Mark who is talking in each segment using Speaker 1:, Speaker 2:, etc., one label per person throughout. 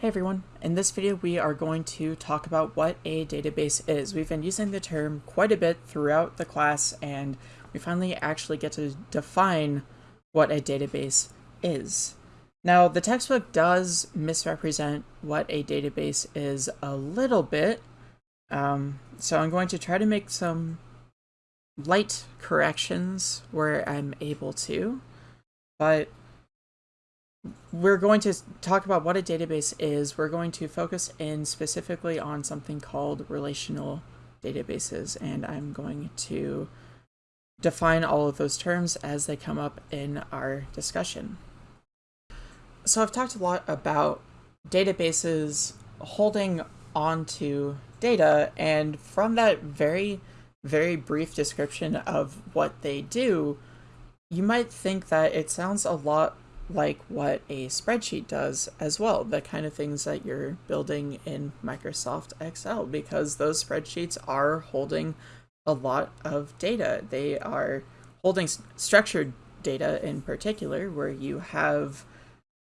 Speaker 1: Hey everyone, in this video we are going to talk about what a database is. We've been using the term quite a bit throughout the class and we finally actually get to define what a database is. Now the textbook does misrepresent what a database is a little bit, um, so I'm going to try to make some light corrections where I'm able to, but we're going to talk about what a database is. We're going to focus in specifically on something called relational databases, and I'm going to define all of those terms as they come up in our discussion. So I've talked a lot about databases holding onto data, and from that very, very brief description of what they do, you might think that it sounds a lot like what a spreadsheet does as well, the kind of things that you're building in Microsoft Excel, because those spreadsheets are holding a lot of data. They are holding structured data in particular, where you have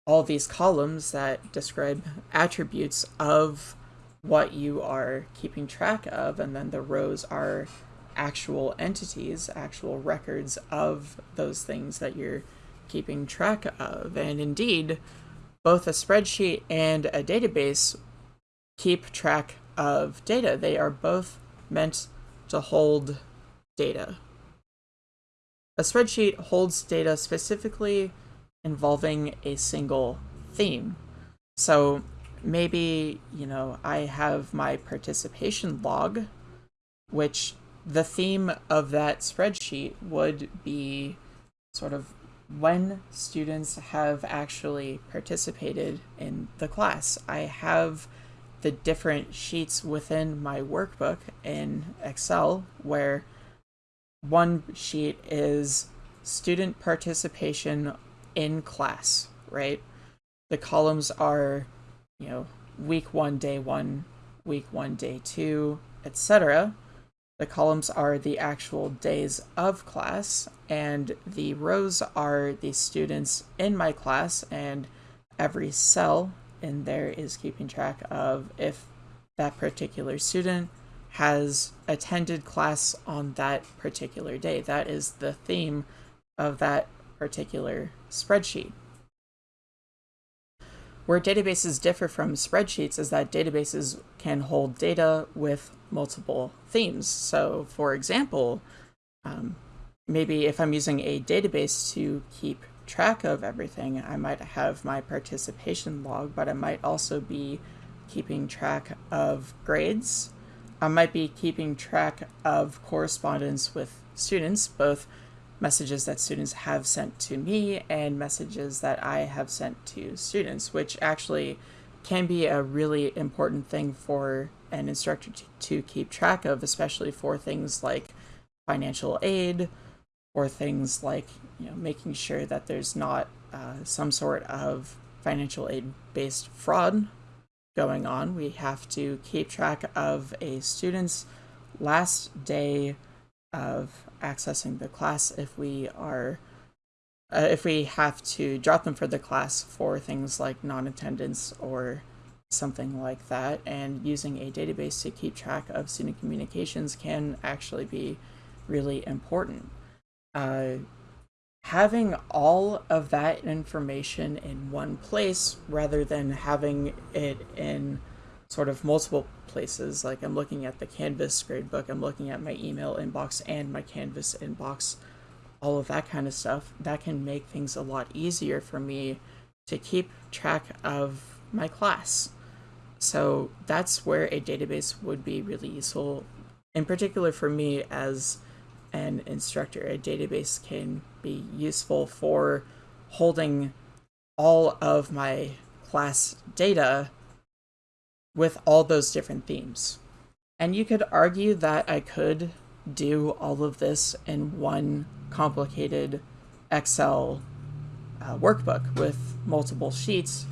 Speaker 1: all these columns that describe attributes of what you are keeping track of, and then the rows are actual entities, actual records of those things that you're keeping track of. And indeed, both a spreadsheet and a database keep track of data. They are both meant to hold data. A spreadsheet holds data specifically involving a single theme. So maybe, you know, I have my participation log, which the theme of that spreadsheet would be sort of when students have actually participated in the class. I have the different sheets within my workbook in Excel where one sheet is student participation in class, right? The columns are, you know, week one, day one, week one, day two, etc. The columns are the actual days of class, and the rows are the students in my class, and every cell in there is keeping track of if that particular student has attended class on that particular day. That is the theme of that particular spreadsheet. Where databases differ from spreadsheets is that databases can hold data with multiple themes. So for example, um, maybe if I'm using a database to keep track of everything, I might have my participation log, but I might also be keeping track of grades. I might be keeping track of correspondence with students, both messages that students have sent to me and messages that I have sent to students, which actually can be a really important thing for an instructor to, to keep track of, especially for things like financial aid or things like you know making sure that there's not uh, some sort of financial aid based fraud going on. We have to keep track of a student's last day of accessing the class if we are uh, if we have to drop them for the class for things like non-attendance or something like that and using a database to keep track of student communications can actually be really important. Uh, having all of that information in one place rather than having it in sort of multiple places. Like I'm looking at the Canvas gradebook, I'm looking at my email inbox and my Canvas inbox, all of that kind of stuff. That can make things a lot easier for me to keep track of my class. So that's where a database would be really useful. In particular for me as an instructor, a database can be useful for holding all of my class data with all those different themes. And you could argue that I could do all of this in one complicated Excel uh, workbook with multiple sheets,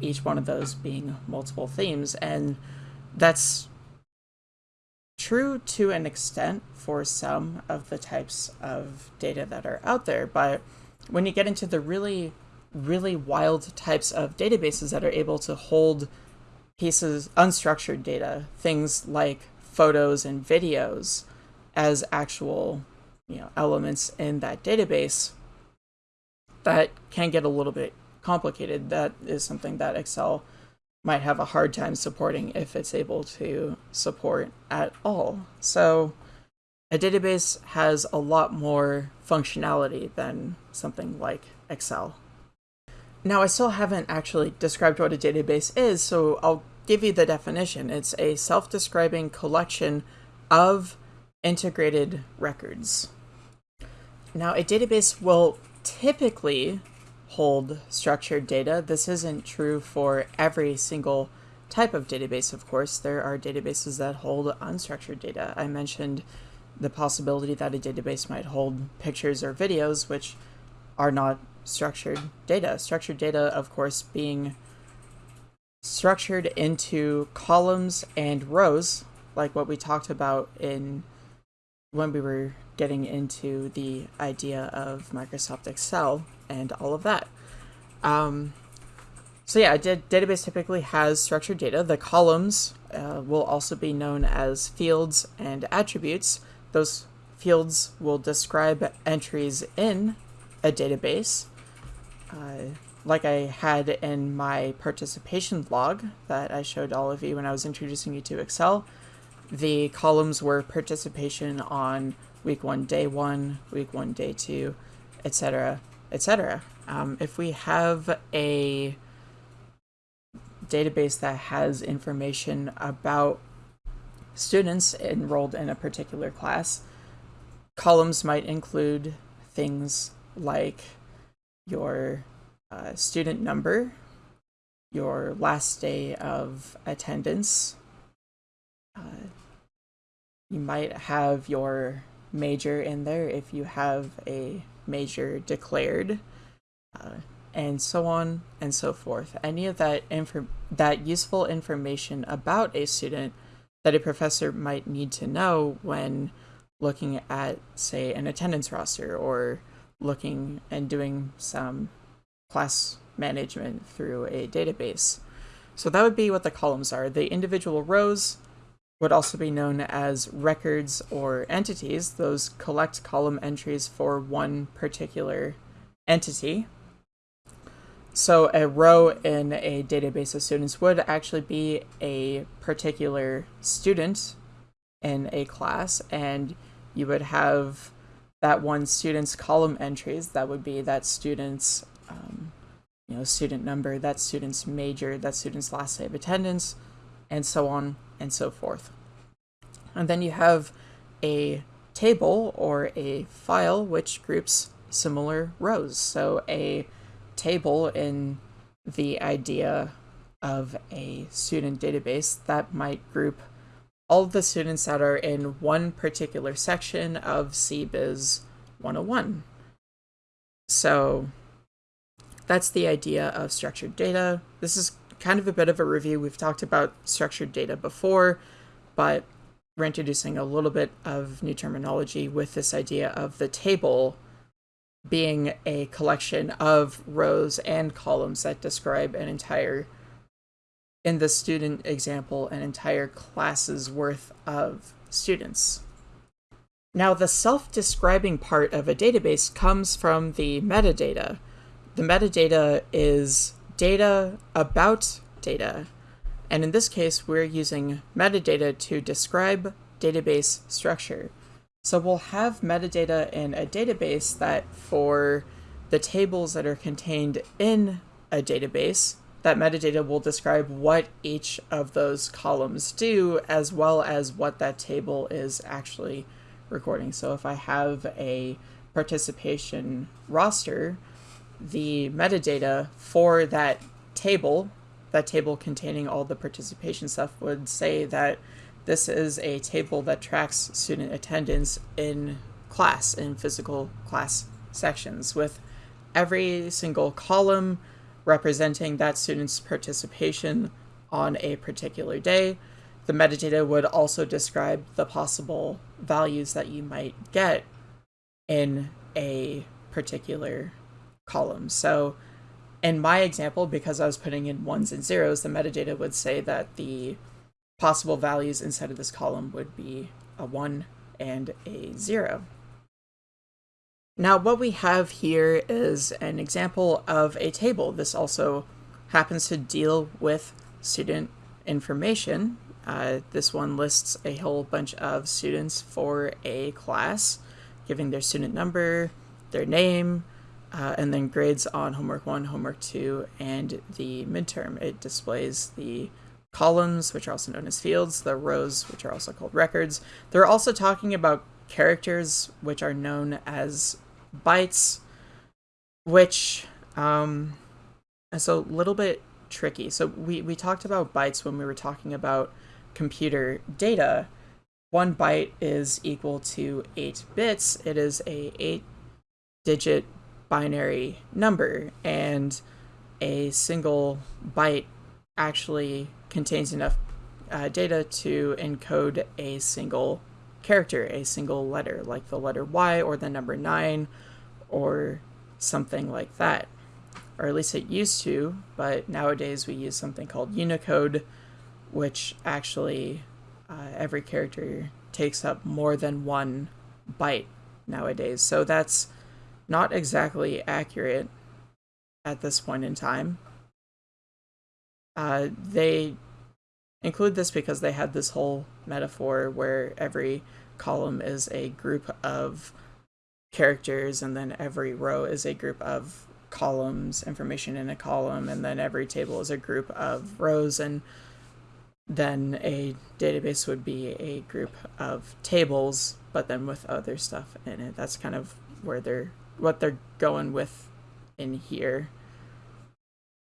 Speaker 1: each one of those being multiple themes. And that's true to an extent for some of the types of data that are out there. But when you get into the really really wild types of databases that are able to hold pieces, unstructured data, things like photos and videos as actual you know, elements in that database that can get a little bit complicated. That is something that Excel might have a hard time supporting if it's able to support at all. So a database has a lot more functionality than something like Excel. Now, I still haven't actually described what a database is, so I'll give you the definition. It's a self-describing collection of integrated records. Now, a database will typically hold structured data. This isn't true for every single type of database, of course. There are databases that hold unstructured data. I mentioned the possibility that a database might hold pictures or videos, which are not structured data. Structured data, of course, being structured into columns and rows, like what we talked about in when we were getting into the idea of Microsoft Excel and all of that. Um, so yeah, a database typically has structured data. The columns uh, will also be known as fields and attributes. Those fields will describe entries in a database. Uh, like I had in my participation log that I showed all of you when I was introducing you to Excel, the columns were participation on week one, day one, week one, day two, etc., etc. Um, if we have a database that has information about students enrolled in a particular class, columns might include things like your uh, student number, your last day of attendance. Uh, you might have your major in there if you have a major declared, uh, and so on and so forth. Any of that info that useful information about a student that a professor might need to know when looking at, say, an attendance roster or looking and doing some class management through a database. So that would be what the columns are. The individual rows would also be known as records or entities. Those collect column entries for one particular entity. So a row in a database of students would actually be a particular student in a class, and you would have that one student's column entries. That would be that student's um, you know, student number, that student's major, that student's last day of attendance, and so on and so forth. And then you have a table or a file which groups similar rows. So a table in the idea of a student database that might group all the students that are in one particular section of CBiz 101. So that's the idea of structured data. This is kind of a bit of a review. We've talked about structured data before, but we're introducing a little bit of new terminology with this idea of the table being a collection of rows and columns that describe an entire, in the student example, an entire class's worth of students. Now, the self-describing part of a database comes from the metadata, the metadata is data about data. And in this case, we're using metadata to describe database structure. So we'll have metadata in a database that for the tables that are contained in a database, that metadata will describe what each of those columns do, as well as what that table is actually recording. So if I have a participation roster, the metadata for that table, that table containing all the participation stuff would say that this is a table that tracks student attendance in class, in physical class sections, with every single column representing that student's participation on a particular day. The metadata would also describe the possible values that you might get in a particular columns. So in my example, because I was putting in ones and zeros, the metadata would say that the possible values inside of this column would be a 1 and a 0. Now what we have here is an example of a table. This also happens to deal with student information. Uh, this one lists a whole bunch of students for a class, giving their student number, their name, uh, and then grades on homework 1, homework 2, and the midterm. It displays the columns, which are also known as fields, the rows, which are also called records. They're also talking about characters, which are known as bytes, which um, is a little bit tricky. So we, we talked about bytes when we were talking about computer data. One byte is equal to 8 bits. It is a 8-digit binary number, and a single byte actually contains enough uh, data to encode a single character, a single letter, like the letter Y or the number 9 or something like that. Or at least it used to, but nowadays we use something called Unicode, which actually uh, every character takes up more than one byte nowadays. So that's not exactly accurate at this point in time. Uh, they include this because they had this whole metaphor where every column is a group of characters and then every row is a group of columns, information in a column, and then every table is a group of rows and then a database would be a group of tables, but then with other stuff in it. That's kind of where they're what they're going with in here.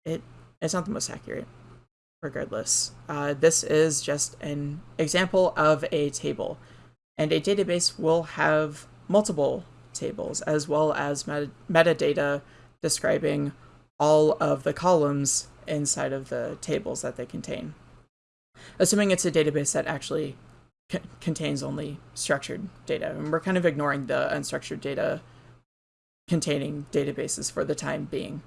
Speaker 1: It it's not the most accurate, regardless. Uh, this is just an example of a table, and a database will have multiple tables as well as met metadata describing all of the columns inside of the tables that they contain assuming it's a database that actually contains only structured data. And we're kind of ignoring the unstructured data containing databases for the time being.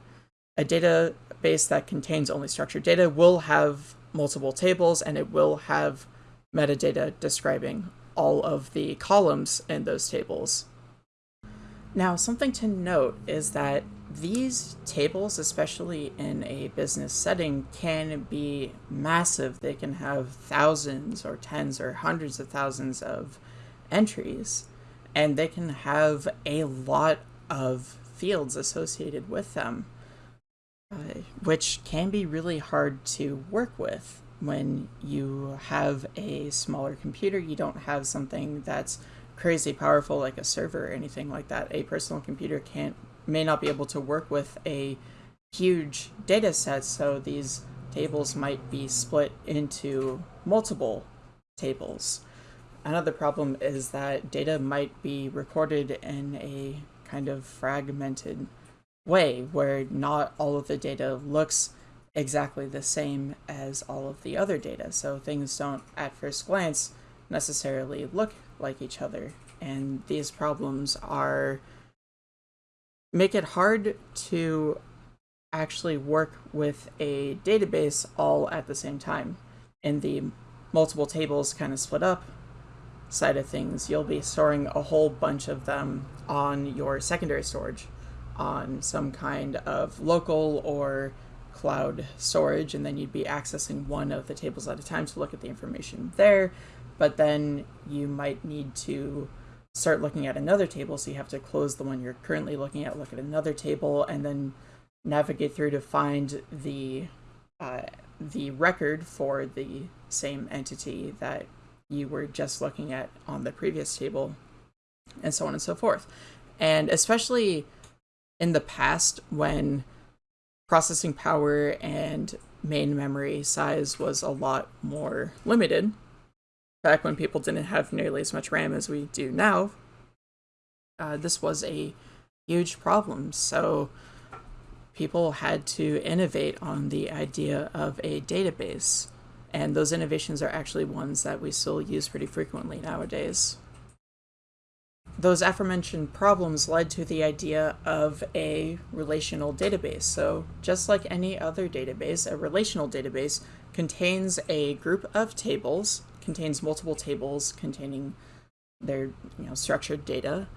Speaker 1: A database that contains only structured data will have multiple tables and it will have metadata describing all of the columns in those tables. Now, something to note is that these tables, especially in a business setting, can be massive. They can have thousands or tens or hundreds of thousands of entries, and they can have a lot of fields associated with them, uh, which can be really hard to work with when you have a smaller computer. You don't have something that's crazy powerful like a server or anything like that. A personal computer can't may not be able to work with a huge data set, so these tables might be split into multiple tables. Another problem is that data might be recorded in a kind of fragmented way where not all of the data looks exactly the same as all of the other data. So things don't, at first glance, necessarily look like each other. And these problems are make it hard to actually work with a database all at the same time. And the multiple tables kind of split up side of things, you'll be storing a whole bunch of them on your secondary storage on some kind of local or cloud storage, and then you'd be accessing one of the tables at a time to look at the information there. But then you might need to start looking at another table. So you have to close the one you're currently looking at, look at another table, and then navigate through to find the uh, the record for the same entity that you were just looking at on the previous table, and so on and so forth. And especially in the past when processing power and main memory size was a lot more limited, back when people didn't have nearly as much RAM as we do now, uh, this was a huge problem. So people had to innovate on the idea of a database. And those innovations are actually ones that we still use pretty frequently nowadays. those aforementioned problems led to the idea of a relational database. So just like any other database, a relational database contains a group of tables, contains multiple tables containing their you know, structured data,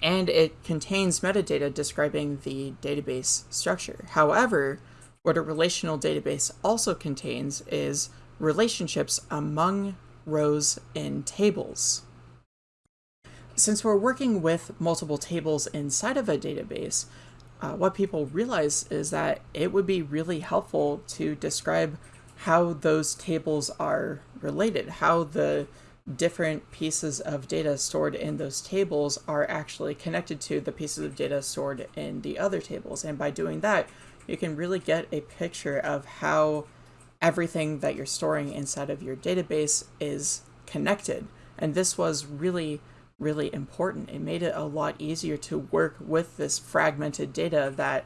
Speaker 1: and it contains metadata describing the database structure. However, what a relational database also contains is relationships among rows in tables. Since we're working with multiple tables inside of a database, uh, what people realize is that it would be really helpful to describe how those tables are related, how the different pieces of data stored in those tables are actually connected to the pieces of data stored in the other tables. And by doing that, you can really get a picture of how everything that you're storing inside of your database is connected. And this was really, really important. It made it a lot easier to work with this fragmented data that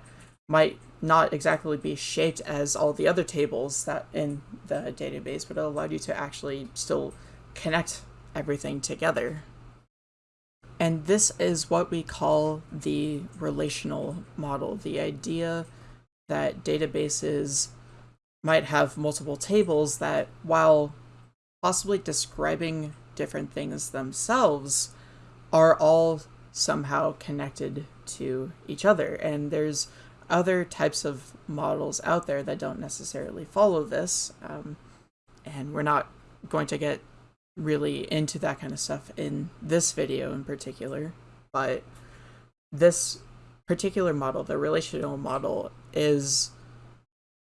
Speaker 1: might not exactly be shaped as all the other tables that in the database, but it allowed you to actually still connect everything together. And this is what we call the relational model, the idea that databases might have multiple tables that, while possibly describing different things themselves, are all somehow connected to each other. And there's other types of models out there that don't necessarily follow this. Um, and we're not going to get really into that kind of stuff in this video in particular, but this particular model, the relational model, is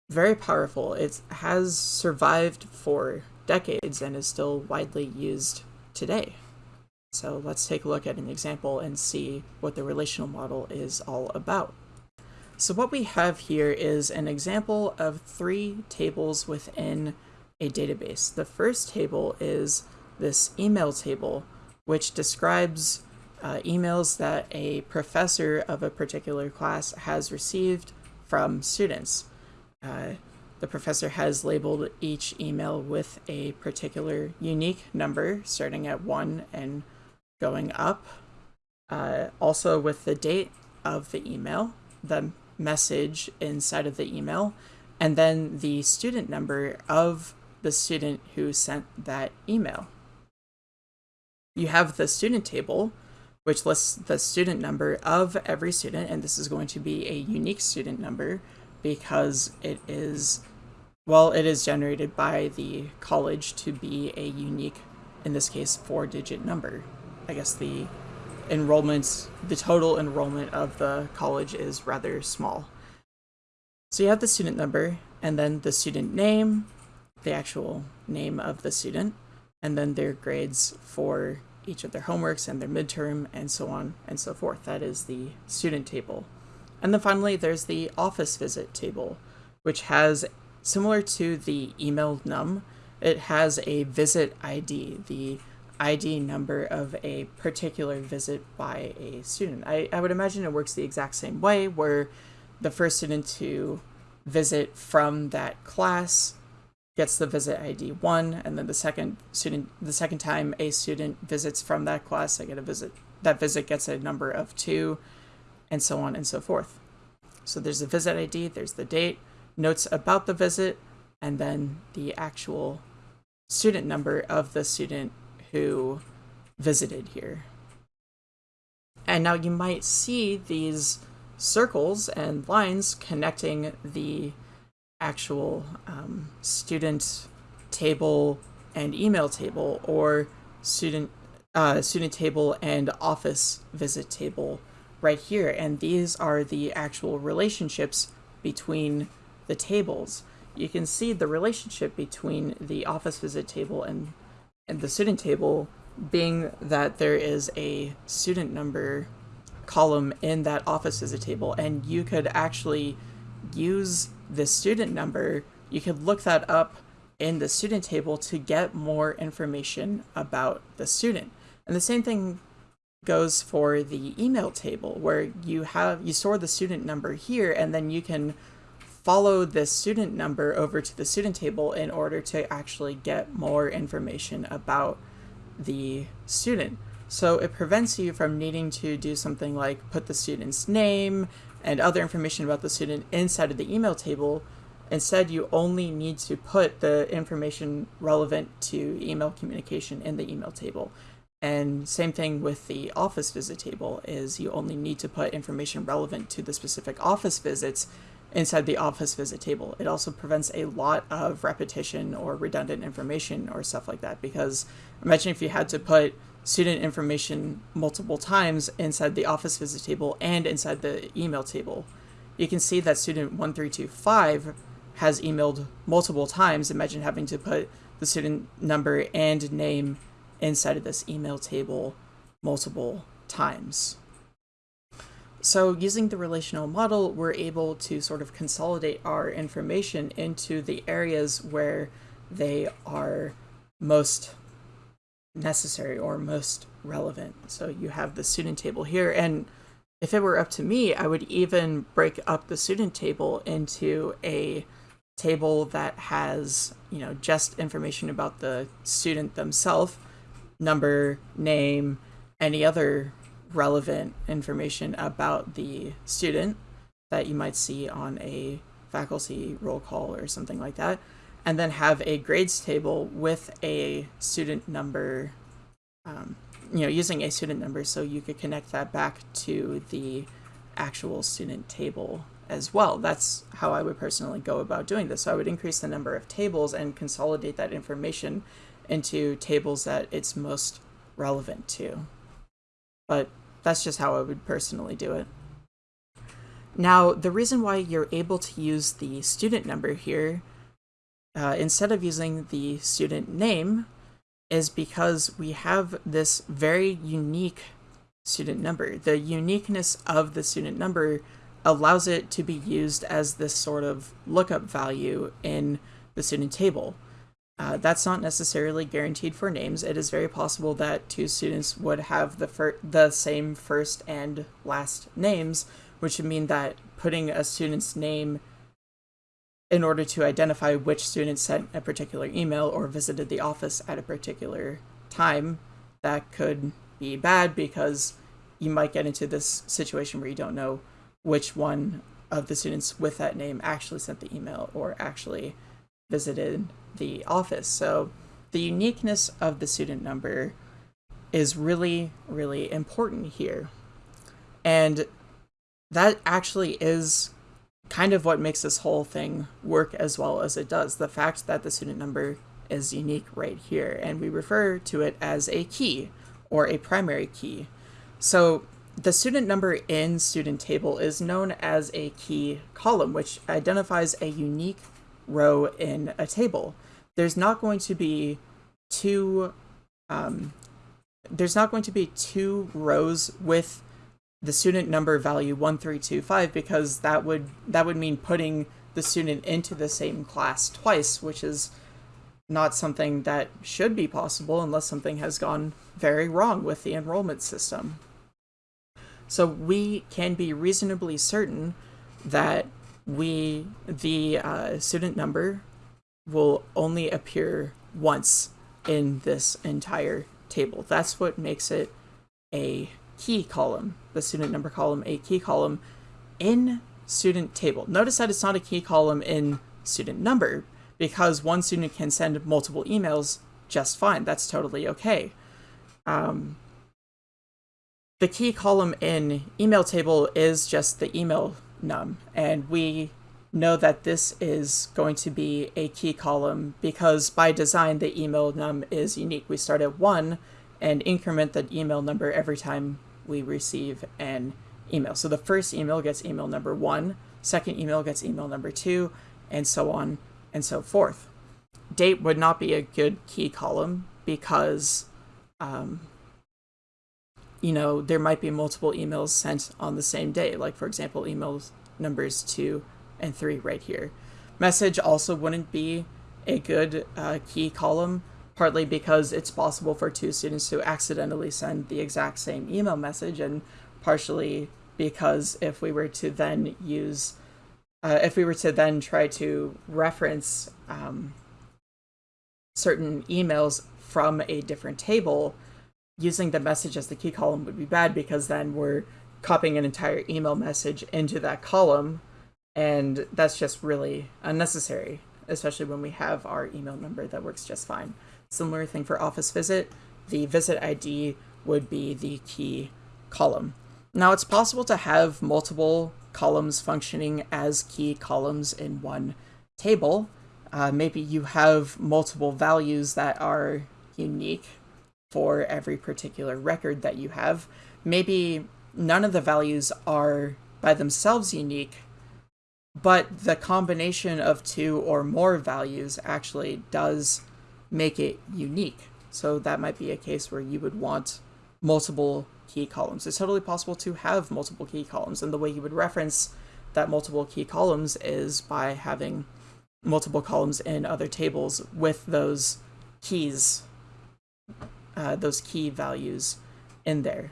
Speaker 1: very powerful. It has survived for decades and is still widely used today. So let's take a look at an example and see what the relational model is all about. So what we have here is an example of three tables within a database. The first table is this email table, which describes uh, emails that a professor of a particular class has received from students. Uh, the professor has labeled each email with a particular unique number, starting at 1 and going up. Uh, also with the date of the email, the message inside of the email, and then the student number of the student who sent that email. You have the student table, which lists the student number of every student, and this is going to be a unique student number because it is, well, it is generated by the college to be a unique, in this case, four-digit number. I guess the enrollment, the total enrollment of the college is rather small. So you have the student number, and then the student name, the actual name of the student, and then their grades for each of their homeworks and their midterm, and so on and so forth. That is the student table. And then finally, there's the office visit table, which has, similar to the email num, it has a visit ID, the ID number of a particular visit by a student. I, I would imagine it works the exact same way, where the first student to visit from that class gets the visit ID one, and then the second student, the second time a student visits from that class, they get a visit. That visit gets a number of two, and so on and so forth. So there's the visit ID, there's the date, notes about the visit, and then the actual student number of the student who visited here. And now you might see these circles and lines connecting the actual um, student table and email table or student uh, student table and office visit table right here. And these are the actual relationships between the tables. You can see the relationship between the office visit table and, and the student table being that there is a student number column in that office visit table and you could actually use the student number, you could look that up in the student table to get more information about the student. And the same thing goes for the email table where you have you store the student number here and then you can follow this student number over to the student table in order to actually get more information about the student. So it prevents you from needing to do something like put the student's name and other information about the student inside of the email table. Instead, you only need to put the information relevant to email communication in the email table. And same thing with the office visit table is you only need to put information relevant to the specific office visits inside the office visit table. It also prevents a lot of repetition or redundant information or stuff like that because imagine if you had to put student information multiple times inside the office visit table and inside the email table. You can see that student 1325 has emailed multiple times. Imagine having to put the student number and name inside of this email table multiple times. So using the relational model, we're able to sort of consolidate our information into the areas where they are most necessary or most relevant. So you have the student table here, and if it were up to me, I would even break up the student table into a table that has, you know, just information about the student themselves, number, name, any other relevant information about the student that you might see on a faculty roll call or something like that, and then have a grades table with a student number, um, you know, using a student number so you could connect that back to the actual student table as well. That's how I would personally go about doing this. So I would increase the number of tables and consolidate that information into tables that it's most relevant to but that's just how I would personally do it. Now, the reason why you're able to use the student number here, uh, instead of using the student name, is because we have this very unique student number. The uniqueness of the student number allows it to be used as this sort of lookup value in the student table. Uh, that's not necessarily guaranteed for names. It is very possible that two students would have the fir- the same first and last names, which would mean that putting a student's name in order to identify which student sent a particular email or visited the office at a particular time, that could be bad because you might get into this situation where you don't know which one of the students with that name actually sent the email or actually visited the office. So the uniqueness of the student number is really, really important here. And that actually is kind of what makes this whole thing work as well as it does. The fact that the student number is unique right here, and we refer to it as a key or a primary key. So the student number in student table is known as a key column, which identifies a unique row in a table. There's not going to be two um, there's not going to be two rows with the student number value 1325 because that would that would mean putting the student into the same class twice, which is not something that should be possible unless something has gone very wrong with the enrollment system. So we can be reasonably certain that we the uh, student number will only appear once in this entire table. That's what makes it a key column, the student number column, a key column in student table. Notice that it's not a key column in student number because one student can send multiple emails just fine. That's totally okay. Um, the key column in email table is just the email num, and we know that this is going to be a key column because by design the email num is unique. We start at 1 and increment the email number every time we receive an email. So the first email gets email number 1, second email gets email number 2, and so on and so forth. Date would not be a good key column because um, you know, there might be multiple emails sent on the same day. Like, for example, emails numbers two and three right here. Message also wouldn't be a good uh, key column, partly because it's possible for two students to accidentally send the exact same email message, and partially because if we were to then use, uh, if we were to then try to reference um, certain emails from a different table, using the message as the key column would be bad because then we're copying an entire email message into that column. And that's just really unnecessary especially when we have our email number that works just fine. Similar thing for office visit. The visit id would be the key column. Now it's possible to have multiple columns functioning as key columns in one table. Uh, maybe you have multiple values that are unique for every particular record that you have maybe none of the values are by themselves unique but the combination of two or more values actually does make it unique. So that might be a case where you would want multiple key columns. It's totally possible to have multiple key columns, and the way you would reference that multiple key columns is by having multiple columns in other tables with those keys, uh, those key values in there.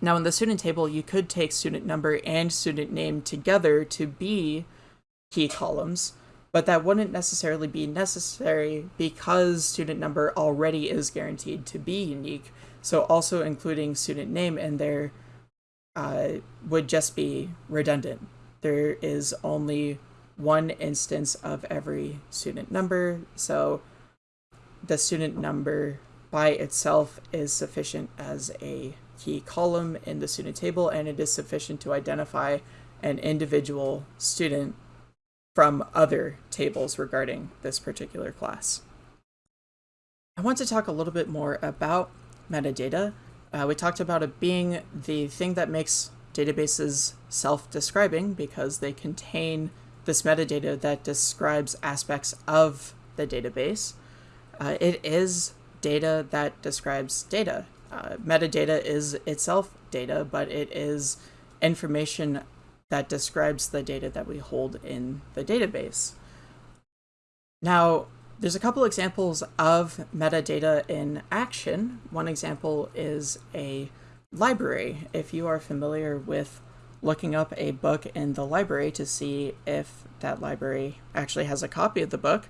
Speaker 1: Now in the student table, you could take student number and student name together to be key columns, but that wouldn't necessarily be necessary because student number already is guaranteed to be unique. So also including student name in there uh, would just be redundant. There is only one instance of every student number, so the student number by itself is sufficient as a key column in the student table, and it is sufficient to identify an individual student from other tables regarding this particular class. I want to talk a little bit more about metadata. Uh, we talked about it being the thing that makes databases self-describing because they contain this metadata that describes aspects of the database. Uh, it is data that describes data. Uh, metadata is itself data, but it is information that describes the data that we hold in the database. Now, there's a couple examples of metadata in action. One example is a library. If you are familiar with looking up a book in the library to see if that library actually has a copy of the book,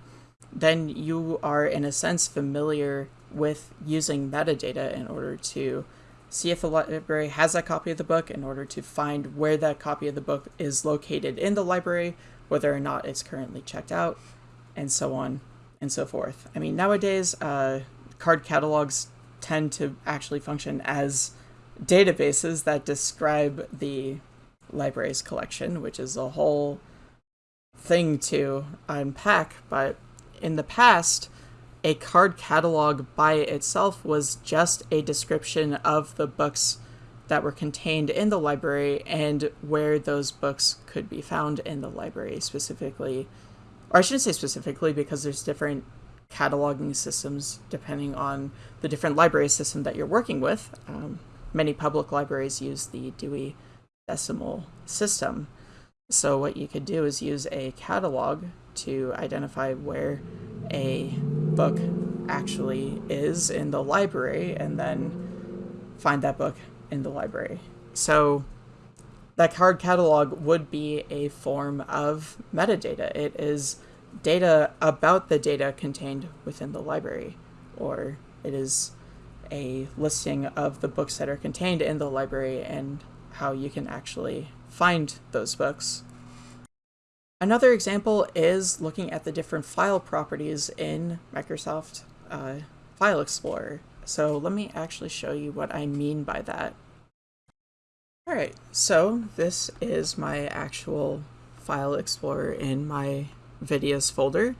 Speaker 1: then you are in a sense familiar with using metadata in order to see if the library has a copy of the book in order to find where that copy of the book is located in the library, whether or not it's currently checked out, and so on and so forth. I mean, nowadays, uh, card catalogs tend to actually function as databases that describe the library's collection, which is a whole thing to unpack, but in the past, a card catalog by itself was just a description of the books that were contained in the library and where those books could be found in the library specifically. Or I shouldn't say specifically because there's different cataloging systems depending on the different library system that you're working with. Um, many public libraries use the Dewey Decimal System. So what you could do is use a catalog to identify where a book actually is in the library and then find that book in the library. So that card catalog would be a form of metadata. It is data about the data contained within the library, or it is a listing of the books that are contained in the library and how you can actually find those books Another example is looking at the different file properties in Microsoft uh, File Explorer. So let me actually show you what I mean by that. Alright, so this is my actual File Explorer in my videos folder.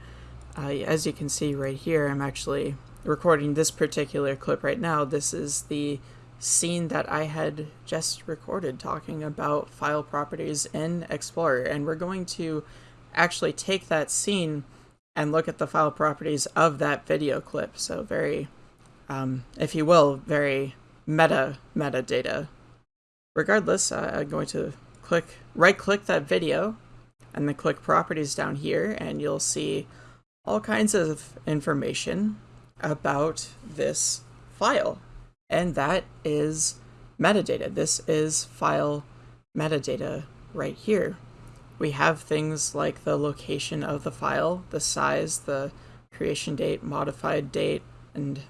Speaker 1: Uh, as you can see right here, I'm actually recording this particular clip right now. This is the scene that I had just recorded talking about file properties in Explorer. And we're going to actually take that scene and look at the file properties of that video clip. So very, um, if you will, very meta metadata. Regardless, uh, I'm going to click right click that video and then click properties down here and you'll see all kinds of information about this file and that is metadata. This is file metadata right here. We have things like the location of the file, the size, the creation date, modified date, and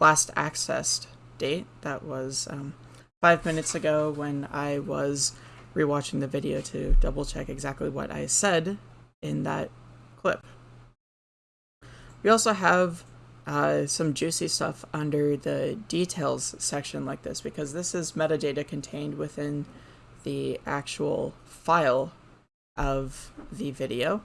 Speaker 1: last accessed date. That was um, five minutes ago when I was rewatching the video to double check exactly what I said in that clip. We also have uh, some juicy stuff under the details section like this because this is metadata contained within the actual file of the video.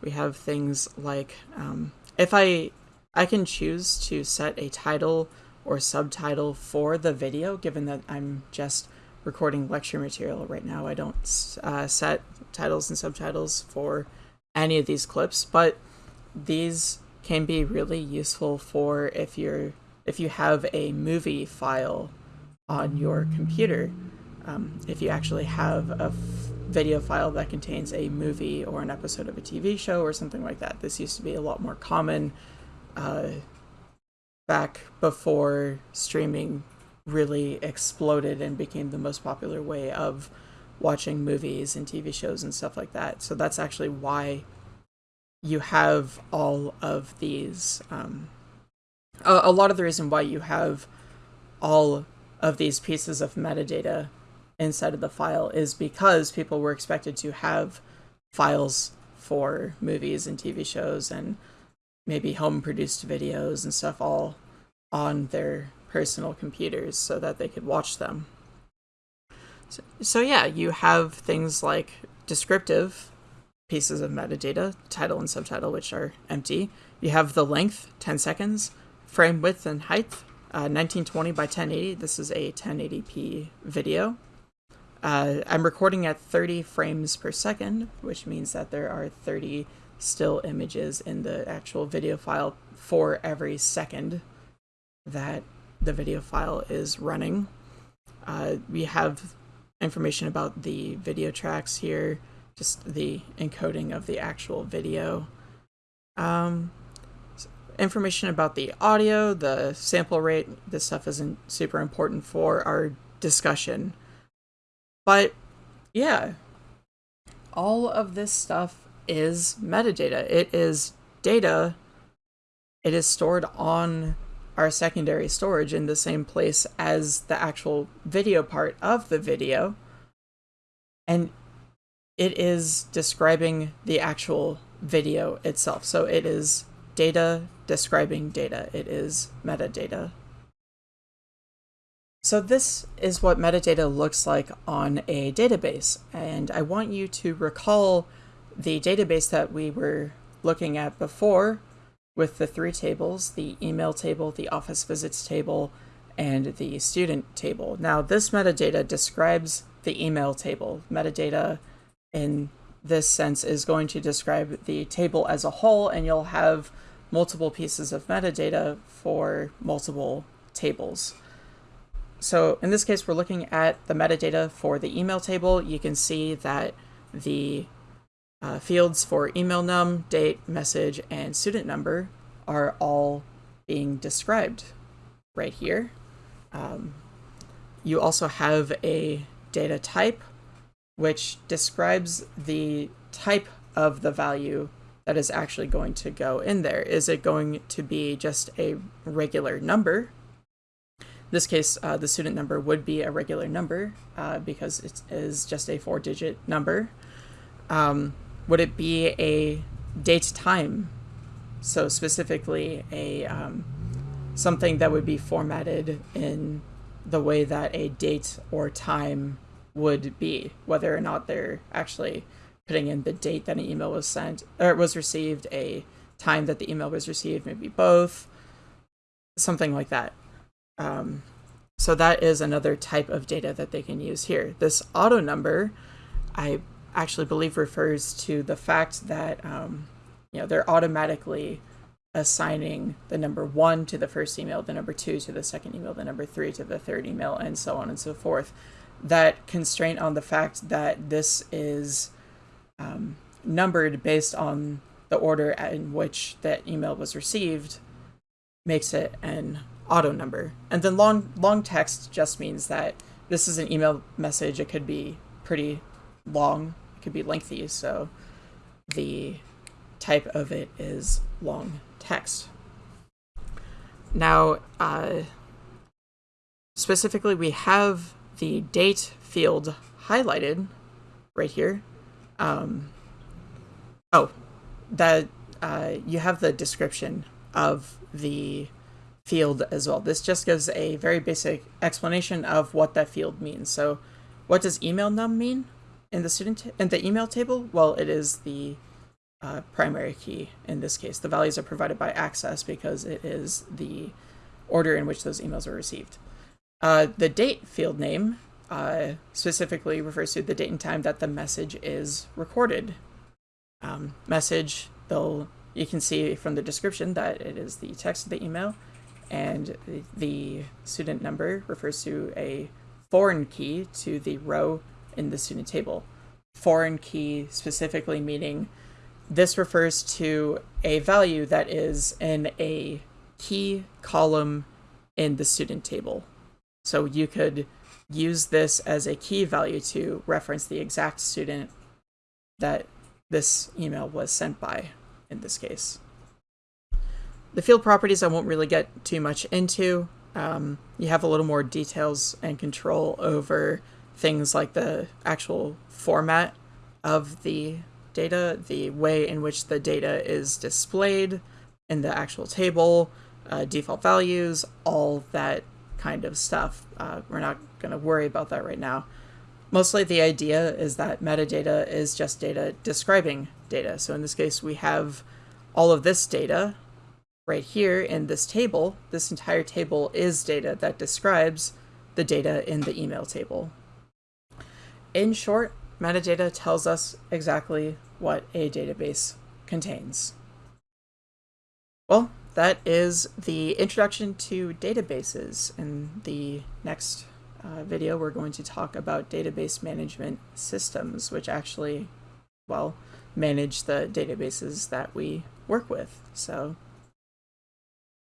Speaker 1: We have things like um, if I I can choose to set a title or subtitle for the video given that I'm just recording lecture material right now. I don't uh, set titles and subtitles for any of these clips, but these can be really useful for if you're if you have a movie file on your computer. Um, if you actually have a video file that contains a movie or an episode of a TV show or something like that. This used to be a lot more common uh, back before streaming really exploded and became the most popular way of watching movies and TV shows and stuff like that. So that's actually why you have all of these. Um, a, a lot of the reason why you have all of these pieces of metadata inside of the file is because people were expected to have files for movies and TV shows and maybe home produced videos and stuff all on their personal computers so that they could watch them. So, so yeah, you have things like descriptive pieces of metadata, title and subtitle, which are empty. You have the length, 10 seconds, frame width and height, uh, 1920 by 1080. This is a 1080p video. Uh, I'm recording at 30 frames per second, which means that there are 30 still images in the actual video file for every second that the video file is running. Uh, we have information about the video tracks here, just the encoding of the actual video. Um, information about the audio, the sample rate, this stuff isn't super important for our discussion. But yeah, all of this stuff is metadata. It is data. It is stored on our secondary storage in the same place as the actual video part of the video. And it is describing the actual video itself. So it is data describing data. It is metadata. So this is what metadata looks like on a database. And I want you to recall the database that we were looking at before with the three tables, the email table, the office visits table, and the student table. Now this metadata describes the email table. Metadata in this sense is going to describe the table as a whole and you'll have multiple pieces of metadata for multiple tables. So in this case, we're looking at the metadata for the email table. You can see that the uh, fields for email num, date, message, and student number are all being described right here. Um, you also have a data type, which describes the type of the value that is actually going to go in there. Is it going to be just a regular number? In this case, uh, the student number would be a regular number uh, because it is just a four-digit number. Um, would it be a date time? So specifically a um, something that would be formatted in the way that a date or time would be, whether or not they're actually putting in the date that an email was sent or was received, a time that the email was received, maybe both, something like that. Um, so that is another type of data that they can use here. This auto number, I actually believe refers to the fact that um, you know they're automatically assigning the number one to the first email, the number two to the second email, the number three to the third email, and so on and so forth. That constraint on the fact that this is um, numbered based on the order in which that email was received makes it an auto number. And then long long text just means that this is an email message. It could be pretty long It could be lengthy, so the type of it is long text. Now, uh, specifically, we have the date field highlighted right here. Um, oh, that uh, you have the description of the field as well. This just gives a very basic explanation of what that field means. So what does email num mean in the student in the email table? Well, it is the uh, primary key in this case. The values are provided by access because it is the order in which those emails are received. Uh, the date field name uh, specifically refers to the date and time that the message is recorded. Um, message, they'll you can see from the description that it is the text of the email, and the student number refers to a foreign key to the row in the student table. Foreign key specifically meaning this refers to a value that is in a key column in the student table. So you could use this as a key value to reference the exact student that this email was sent by in this case. The field properties I won't really get too much into. Um, you have a little more details and control over things like the actual format of the data, the way in which the data is displayed in the actual table, uh, default values, all that kind of stuff. Uh, we're not going to worry about that right now. Mostly the idea is that metadata is just data describing data. So in this case, we have all of this data right here in this table. This entire table is data that describes the data in the email table. In short, metadata tells us exactly what a database contains. Well, that is the introduction to databases. In the next uh, video, we're going to talk about database management systems, which actually, well, manage the databases that we work with. So,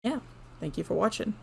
Speaker 1: yeah, thank you for watching.